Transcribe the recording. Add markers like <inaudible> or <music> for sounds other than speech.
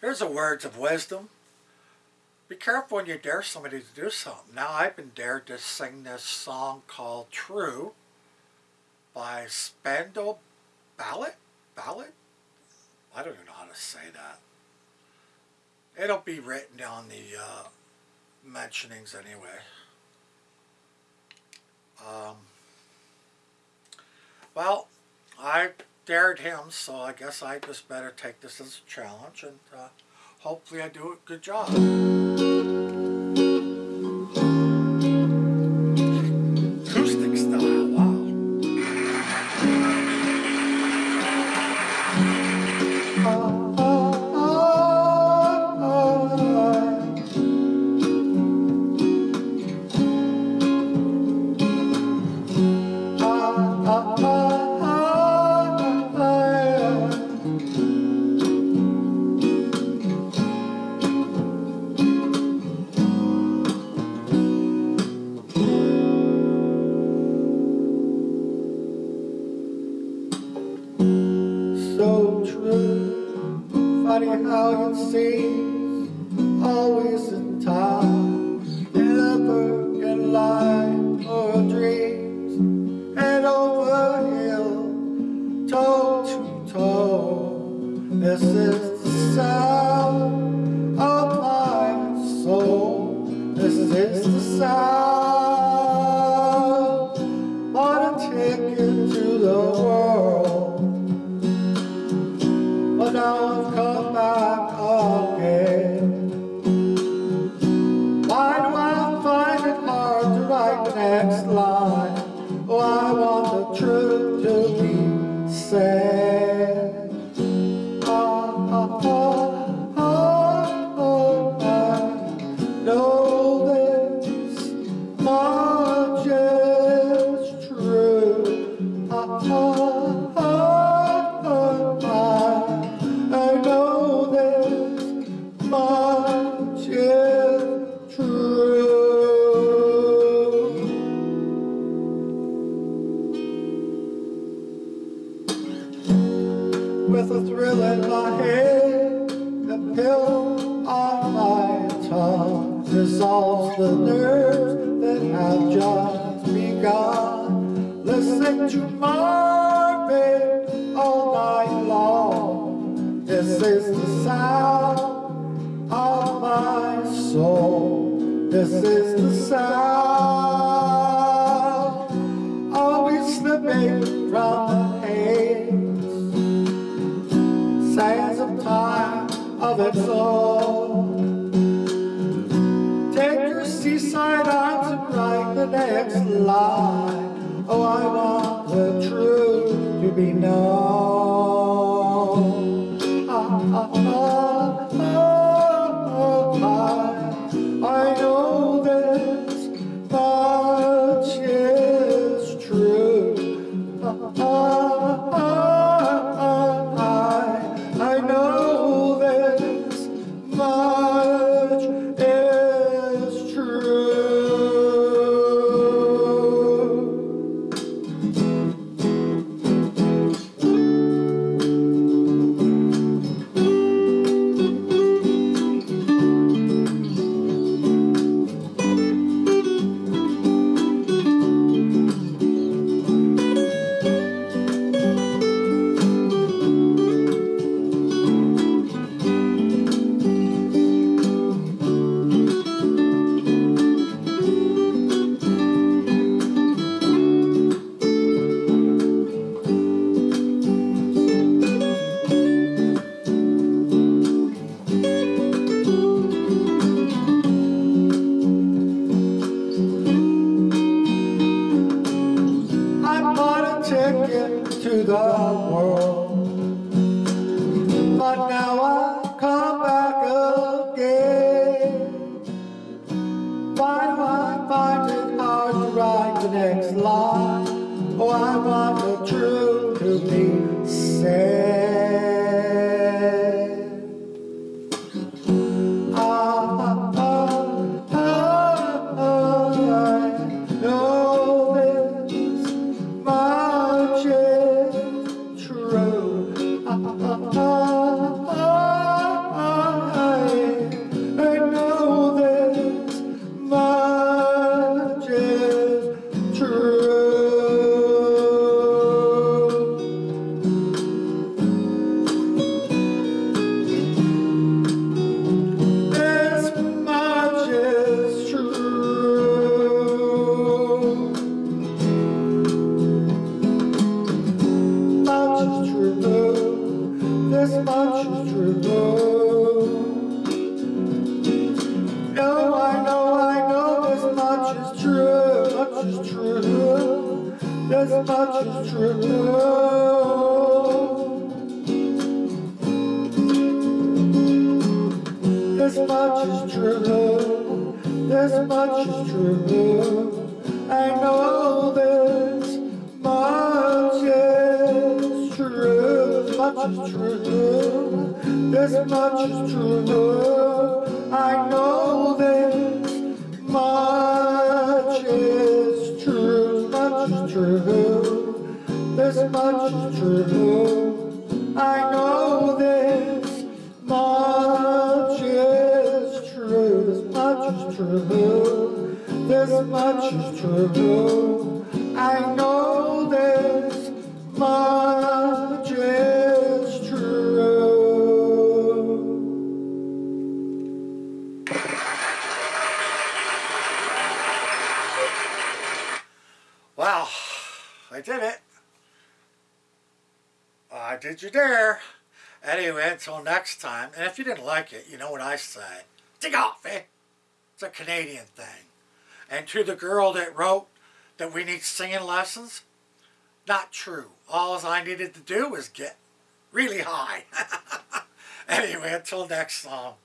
Here's the words of wisdom. Be careful when you dare somebody to do something. Now I've been dared to sing this song called True by Spandau Ballet? Ballet? I don't even know how to say that. It'll be written down the uh, mentionings anyway. Um, well, I dared him, so I guess I just better take this as a challenge, and uh, hopefully I do a good job. How With a thrill in my head, the pill on my tongue dissolves the nerves that have just begun. Listening to Marvin all night long. This is the sound of my soul. This is the sound. Seaside arms and write the next line. Oh, I want the truth to be known. took into the world. But now I come back again. Why do I find it hard to write the next line? Oh, I want the truth to be said. This much is true. This much is true. I know this much is true. This much is true. This much is true. I know this much is true. Much is true. This much is true. I know this is. This much is true. I know this much is true. Wow, I did it. I did you dare. Anyway, until next time, and if you didn't like it, you know what I say. Take off, eh? It's a Canadian thing. And to the girl that wrote that we need singing lessons, not true. All I needed to do was get really high. <laughs> anyway, until next song.